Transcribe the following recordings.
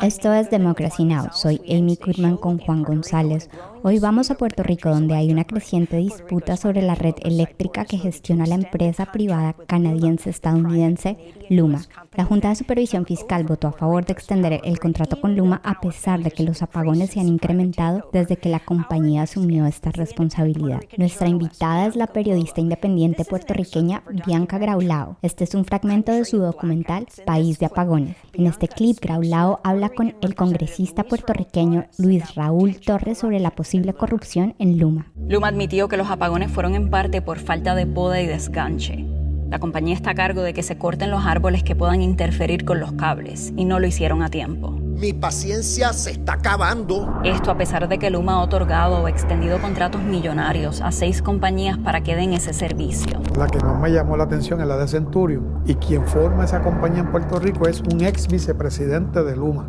Esto es Democracy Now! Soy Amy Goodman con Juan González. Hoy vamos a Puerto Rico, donde hay una creciente disputa sobre la red eléctrica que gestiona la empresa privada canadiense-estadounidense Luma. La Junta de Supervisión Fiscal votó a favor de extender el contrato con Luma a pesar de que los apagones se han incrementado desde que la compañía asumió esta responsabilidad. Nuestra invitada es la periodista independiente puertorriqueña Bianca Graulao. Este es un fragmento de su documental País de Apagones. En este clip, Graulao habla con el congresista puertorriqueño Luis Raúl Torres sobre la posibilidad posible corrupción en Luma. Luma admitió que los apagones fueron en parte por falta de poda y desganche. La compañía está a cargo de que se corten los árboles que puedan interferir con los cables y no lo hicieron a tiempo. Mi paciencia se está acabando. Esto a pesar de que Luma ha otorgado o extendido contratos millonarios a seis compañías para que den ese servicio. La que más me llamó la atención es la de Centurion. Y quien forma esa compañía en Puerto Rico es un ex vicepresidente de Luma,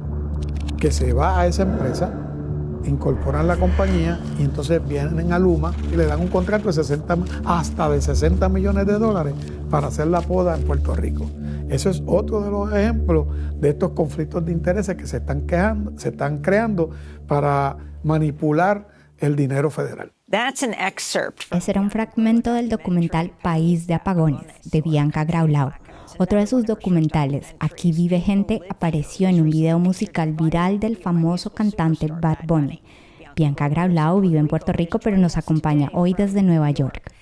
que se va a esa empresa incorporan la compañía y entonces vienen a Luma y le dan un contrato de 60, hasta de 60 millones de dólares para hacer la poda en Puerto Rico. Eso es otro de los ejemplos de estos conflictos de intereses que se están, quejando, se están creando para manipular el dinero federal. Ese era un fragmento del documental País de Apagones de Bianca Graulau. Otro de sus documentales, Aquí vive gente, apareció en un video musical viral del famoso cantante Bad Bunny. Bianca Graulao vive en Puerto Rico, pero nos acompaña hoy desde Nueva York.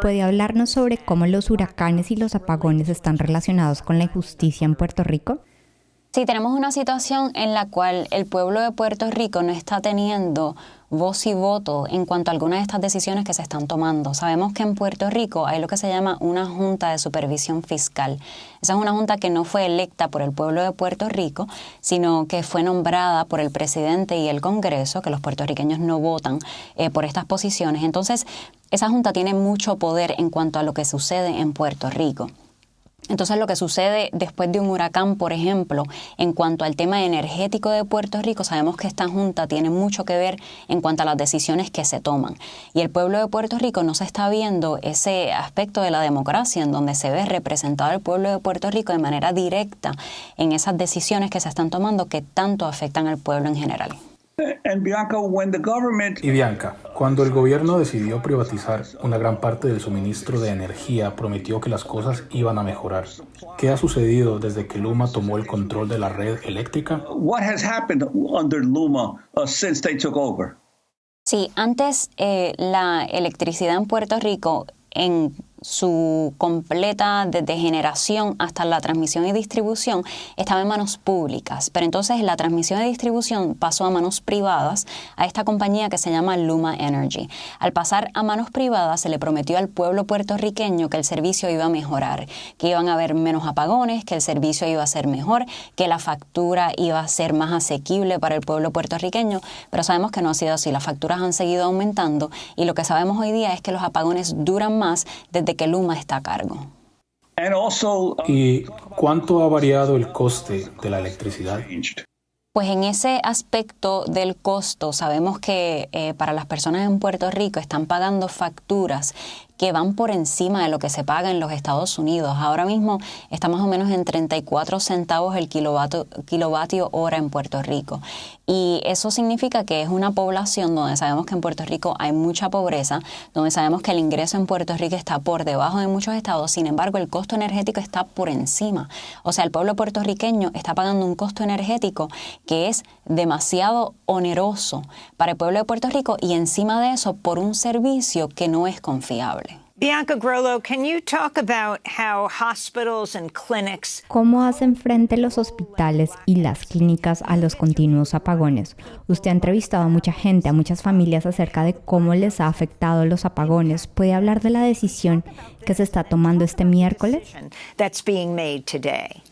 ¿Puede hablarnos sobre cómo los huracanes y los apagones están relacionados con la injusticia en Puerto Rico? Sí, tenemos una situación en la cual el pueblo de Puerto Rico no está teniendo voz y voto en cuanto a algunas de estas decisiones que se están tomando. Sabemos que en Puerto Rico hay lo que se llama una Junta de Supervisión Fiscal. Esa es una junta que no fue electa por el pueblo de Puerto Rico, sino que fue nombrada por el presidente y el Congreso, que los puertorriqueños no votan eh, por estas posiciones. Entonces, esa junta tiene mucho poder en cuanto a lo que sucede en Puerto Rico. Entonces lo que sucede después de un huracán, por ejemplo, en cuanto al tema energético de Puerto Rico, sabemos que esta Junta tiene mucho que ver en cuanto a las decisiones que se toman. Y el pueblo de Puerto Rico no se está viendo ese aspecto de la democracia en donde se ve representado el pueblo de Puerto Rico de manera directa en esas decisiones que se están tomando que tanto afectan al pueblo en general. Y Bianca, cuando el gobierno decidió privatizar una gran parte del suministro de energía, prometió que las cosas iban a mejorar. ¿Qué ha sucedido desde que Luma tomó el control de la red eléctrica? Sí, antes eh, la electricidad en Puerto Rico en su completa desde generación hasta la transmisión y distribución estaba en manos públicas, pero entonces la transmisión y distribución pasó a manos privadas a esta compañía que se llama Luma Energy. Al pasar a manos privadas se le prometió al pueblo puertorriqueño que el servicio iba a mejorar, que iban a haber menos apagones, que el servicio iba a ser mejor, que la factura iba a ser más asequible para el pueblo puertorriqueño, pero sabemos que no ha sido así, las facturas han seguido aumentando y lo que sabemos hoy día es que los apagones duran más desde que Luma está a cargo. ¿Y cuánto ha variado el coste de la electricidad? Pues en ese aspecto del costo, sabemos que eh, para las personas en Puerto Rico están pagando facturas que van por encima de lo que se paga en los Estados Unidos. Ahora mismo está más o menos en 34 centavos el kilovatio, hora en Puerto Rico. Y eso significa que es una población donde sabemos que en Puerto Rico hay mucha pobreza, donde sabemos que el ingreso en Puerto Rico está por debajo de muchos estados, sin embargo el costo energético está por encima. O sea, el pueblo puertorriqueño está pagando un costo energético que es demasiado oneroso para el pueblo de Puerto Rico y encima de eso por un servicio que no es confiable. Bianca Grollo, can you talk about how hospitals and clinics ¿Cómo hacen frente los hospitales y las clínicas a los continuos apagones? Usted ha entrevistado a mucha gente, a muchas familias acerca de cómo les ha afectado los apagones. ¿Puede hablar de la decisión que se está tomando este miércoles? that's being made today?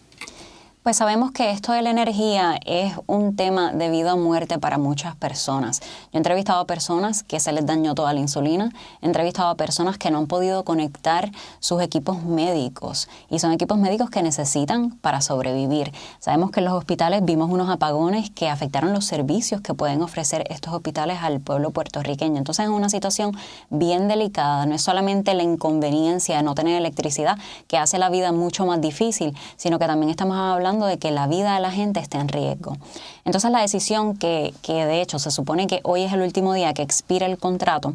Pues sabemos que esto de la energía es un tema de vida o muerte para muchas personas. Yo he entrevistado a personas que se les dañó toda la insulina, he entrevistado a personas que no han podido conectar sus equipos médicos y son equipos médicos que necesitan para sobrevivir. Sabemos que en los hospitales vimos unos apagones que afectaron los servicios que pueden ofrecer estos hospitales al pueblo puertorriqueño. Entonces es una situación bien delicada, no es solamente la inconveniencia de no tener electricidad que hace la vida mucho más difícil, sino que también estamos hablando de que la vida de la gente está en riesgo. Entonces la decisión que, que de hecho se supone que hoy es el último día que expira el contrato,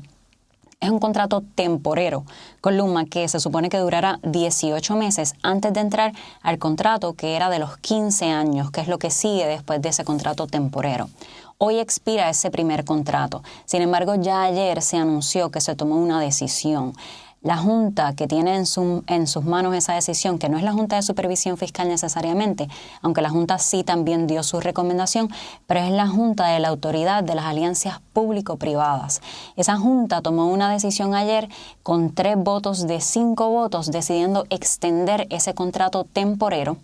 es un contrato temporero con Luma que se supone que durará 18 meses antes de entrar al contrato que era de los 15 años, que es lo que sigue después de ese contrato temporero. Hoy expira ese primer contrato. Sin embargo, ya ayer se anunció que se tomó una decisión la Junta que tiene en, sus manos esa decisión, que no es la Junta de Supervisión Fiscal necesariamente, aunque la Junta sí también dio su recomendación, pero es la Junta de la Autoridad de las Alianzas Público-Privadas. Esa Junta tomó una decisión ayer con tres votos de cinco votos decidiendo extender ese contrato temporero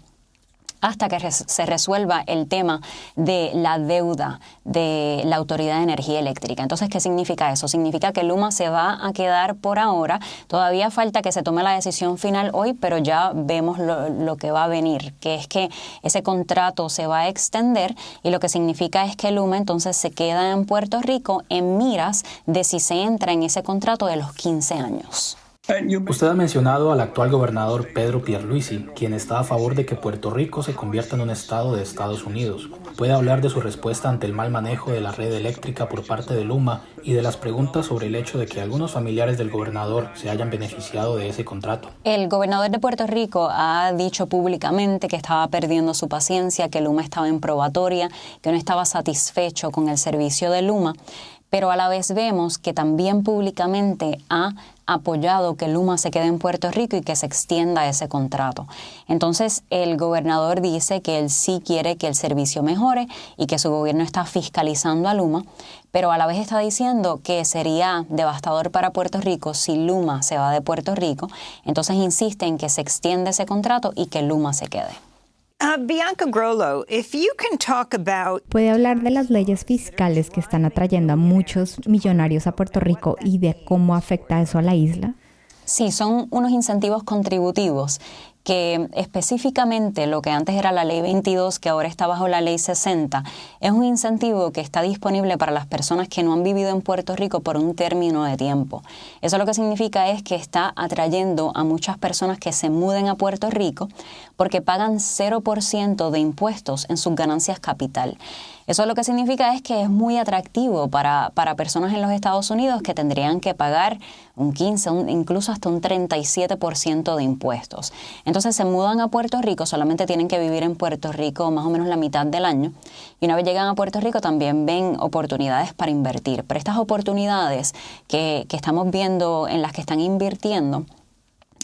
hasta que se resuelva el tema de la deuda de la Autoridad de Energía Eléctrica. Entonces, ¿qué significa eso? Significa que Luma se va a quedar por ahora. Todavía falta que se tome la decisión final hoy, pero ya vemos lo, lo que va a venir, que es que ese contrato se va a extender y lo que significa es que Luma entonces se queda en Puerto Rico en miras de si se entra en ese contrato de los 15 años. Usted ha mencionado al actual gobernador Pedro Pierluisi, quien está a favor de que Puerto Rico se convierta en un estado de Estados Unidos. ¿Puede hablar de su respuesta ante el mal manejo de la red eléctrica por parte de Luma y de las preguntas sobre el hecho de que algunos familiares del gobernador se hayan beneficiado de ese contrato? El gobernador de Puerto Rico ha dicho públicamente que estaba perdiendo su paciencia, que Luma estaba en probatoria, que no estaba satisfecho con el servicio de Luma pero a la vez vemos que también públicamente ha apoyado que Luma se quede en Puerto Rico y que se extienda ese contrato. Entonces, el gobernador dice que él sí quiere que el servicio mejore y que su gobierno está fiscalizando a Luma, pero a la vez está diciendo que sería devastador para Puerto Rico si Luma se va de Puerto Rico. Entonces, insiste en que se extienda ese contrato y que Luma se quede. Uh, Bianca Grollo, if you can talk about... ¿Puede hablar de las leyes fiscales que están atrayendo a muchos millonarios a Puerto Rico y de cómo afecta eso a la isla? Sí, son unos incentivos contributivos que específicamente lo que antes era la ley 22, que ahora está bajo la ley 60, es un incentivo que está disponible para las personas que no han vivido en Puerto Rico por un término de tiempo. Eso lo que significa es que está atrayendo a muchas personas que se muden a Puerto Rico porque pagan 0% de impuestos en sus ganancias capital. Eso lo que significa es que es muy atractivo para, para personas en los Estados Unidos que tendrían que pagar un 15, incluso hasta un 37% de impuestos. Entonces se mudan a Puerto Rico, solamente tienen que vivir en Puerto Rico más o menos la mitad del año. Y una vez llegan a Puerto Rico también ven oportunidades para invertir. Pero estas oportunidades que, que estamos viendo en las que están invirtiendo,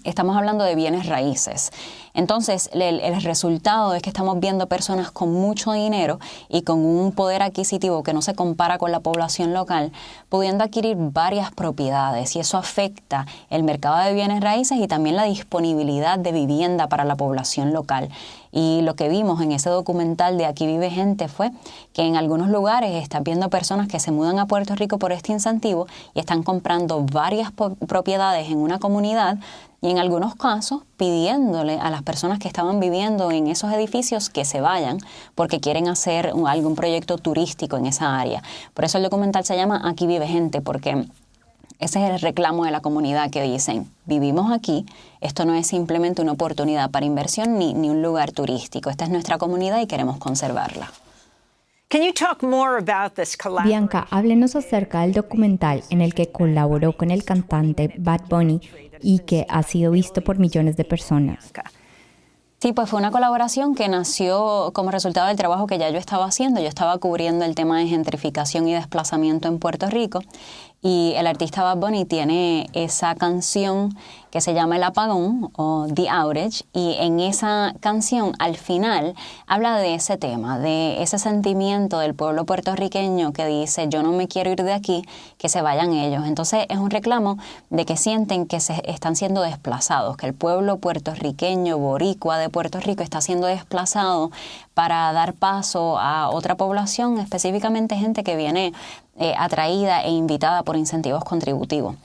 estamos hablando de bienes raíces. Entonces, el, resultado es que estamos viendo personas con mucho dinero y con un poder adquisitivo que no se compara con la población local, pudiendo adquirir varias propiedades y eso afecta el mercado de bienes raíces y también la disponibilidad de vivienda para la población local. Y lo que vimos en ese documental de Aquí vive gente fue que en algunos lugares están viendo personas que se mudan a Puerto Rico por este incentivo y están comprando varias propiedades en una comunidad y en algunos casos pidiéndole a las personas que estaban viviendo en esos edificios que se vayan porque quieren hacer algún proyecto turístico en esa área. Por eso el documental se llama Aquí vive gente, porque ese es el reclamo de la comunidad que dicen, vivimos aquí, esto no es simplemente una oportunidad para inversión ni, ni un lugar turístico, esta es nuestra comunidad y queremos conservarla. Bianca, háblenos acerca del documental en el que colaboró con el cantante Bad Bunny y que ha sido visto por millones de personas. Sí, pues fue una colaboración que nació como resultado del trabajo que ya yo estaba haciendo. Yo estaba cubriendo el tema de gentrificación y desplazamiento en Puerto Rico y el artista Bad Bunny tiene esa canción que se llama El Apagón o The Outage y en esa canción al final habla de ese tema, de ese sentimiento del pueblo puertorriqueño que dice yo no me quiero ir de aquí, que se vayan ellos. Entonces es un reclamo de que sienten que se están siendo desplazados, que el pueblo puertorriqueño, boricua de Puerto Rico está siendo desplazado para dar paso a otra población, específicamente gente que viene eh, atraída e invitada por incentivos contributivos.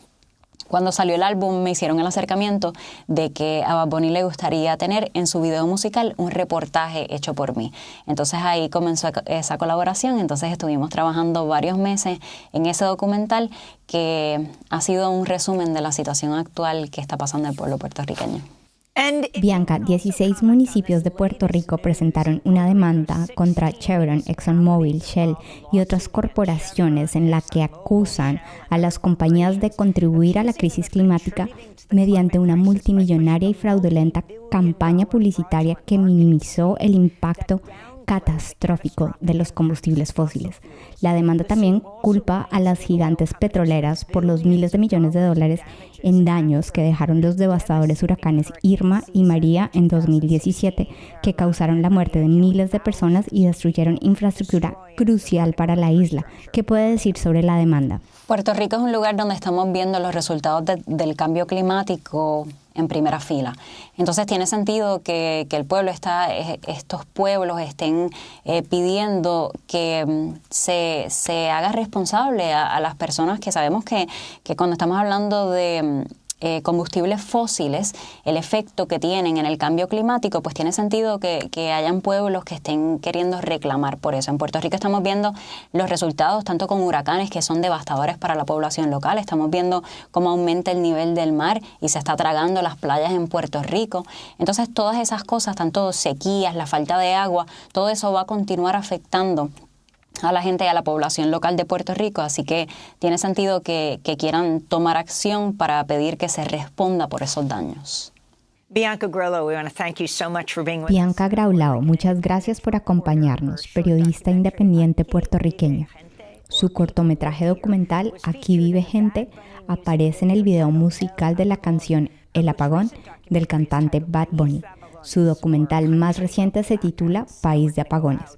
Cuando salió el álbum me hicieron el acercamiento de que a Bad le gustaría tener en su video musical un reportaje hecho por mí. Entonces ahí comenzó esa colaboración, entonces estuvimos trabajando varios meses en ese documental que ha sido un resumen de la situación actual que está pasando el pueblo puertorriqueño. Bianca, 16 municipios de Puerto Rico presentaron una demanda contra Chevron, ExxonMobil, Shell y otras corporaciones en la que acusan a las compañías de contribuir a la crisis climática mediante una multimillonaria y fraudulenta campaña publicitaria que minimizó el impacto catastrófico de los combustibles fósiles. La demanda también culpa a las gigantes petroleras por los miles de millones de dólares en daños que dejaron los devastadores huracanes Irma y María en 2017, que causaron la muerte de miles de personas y destruyeron infraestructura crucial para la isla. ¿Qué puede decir sobre la demanda? Puerto Rico es un lugar donde estamos viendo los resultados del cambio climático en primera fila. Entonces tiene sentido que, el pueblo está, eh, estos pueblos estén eh, pidiendo que mm, se, se, haga responsable a, a, las personas que sabemos que, que cuando estamos hablando de mm, eh, combustibles fósiles, el efecto que tienen en el cambio climático, pues tiene sentido que, que, hayan pueblos que estén queriendo reclamar por eso. En Puerto Rico estamos viendo los resultados tanto con huracanes que son devastadores para la población local, estamos viendo cómo aumenta el nivel del mar y se está tragando las playas en Puerto Rico. Entonces todas esas cosas, tanto sequías, la falta de agua, todo eso va a continuar afectando a la gente y a la población local de Puerto Rico, así que tiene sentido que, quieran tomar acción para pedir que se responda por esos daños. Bianca Bianca Graulao, muchas gracias por acompañarnos, periodista independiente puertorriqueña. Su cortometraje documental Aquí vive gente aparece en el video musical de la canción El apagón del cantante Bad Bunny. Su documental más reciente se titula País de apagones.